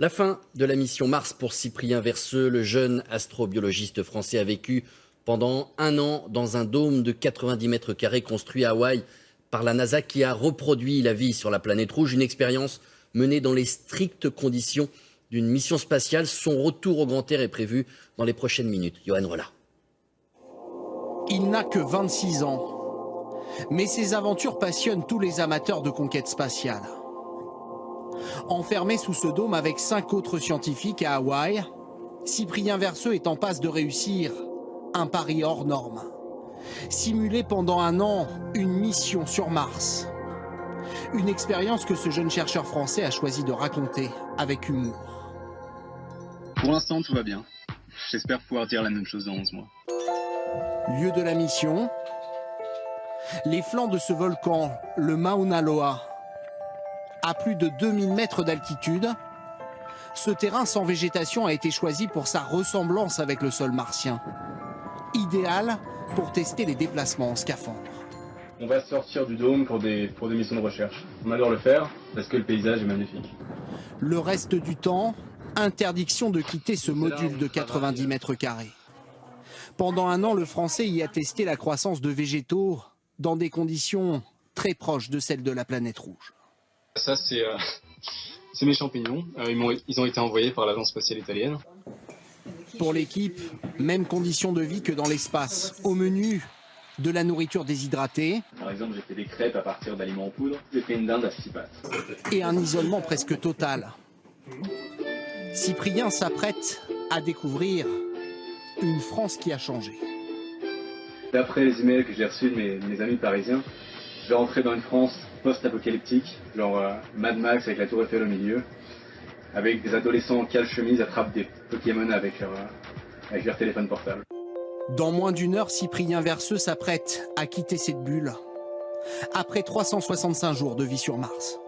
La fin de la mission Mars pour Cyprien Verseux, le jeune astrobiologiste français a vécu pendant un an dans un dôme de 90 mètres carrés construit à Hawaï par la NASA qui a reproduit la vie sur la planète rouge, une expérience menée dans les strictes conditions d'une mission spatiale. Son retour au grand air est prévu dans les prochaines minutes. Johan Rolla. Il n'a que 26 ans, mais ses aventures passionnent tous les amateurs de conquête spatiale. Enfermé sous ce dôme avec cinq autres scientifiques à Hawaï, Cyprien Verseux est en passe de réussir un pari hors norme. Simuler pendant un an une mission sur Mars. Une expérience que ce jeune chercheur français a choisi de raconter avec humour. Pour l'instant, tout va bien. J'espère pouvoir dire la même chose dans 11 mois. Lieu de la mission, les flancs de ce volcan, le Mauna Loa, à plus de 2000 mètres d'altitude, ce terrain sans végétation a été choisi pour sa ressemblance avec le sol martien. Idéal pour tester les déplacements en scaphandre. On va sortir du dôme pour des, pour des missions de recherche. On adore le faire parce que le paysage est magnifique. Le reste du temps, interdiction de quitter ce module de 90 mètres carrés. Pendant un an, le Français y a testé la croissance de végétaux dans des conditions très proches de celles de la planète rouge. Ça, c'est euh, mes champignons. Euh, ils, ont, ils ont été envoyés par l'agence spatiale italienne. Pour l'équipe, même conditions de vie que dans l'espace. Au menu, de la nourriture déshydratée. Par exemple, j'ai fait des crêpes à partir d'aliments en poudre. J'ai fait une dinde à six pattes. Et un isolement presque total. Cyprien s'apprête à découvrir une France qui a changé. D'après les emails que j'ai reçus de mes, mes, amis parisiens, je vais rentrer dans une France post-apocalyptique, genre euh, Mad Max avec la tour Eiffel au milieu, avec des adolescents en cale chemise attrapent des Pokémon avec euh, avec leur téléphone portable. Dans moins d'une heure, Cyprien Verseux s'apprête à quitter cette bulle. Après 365 jours de vie sur Mars.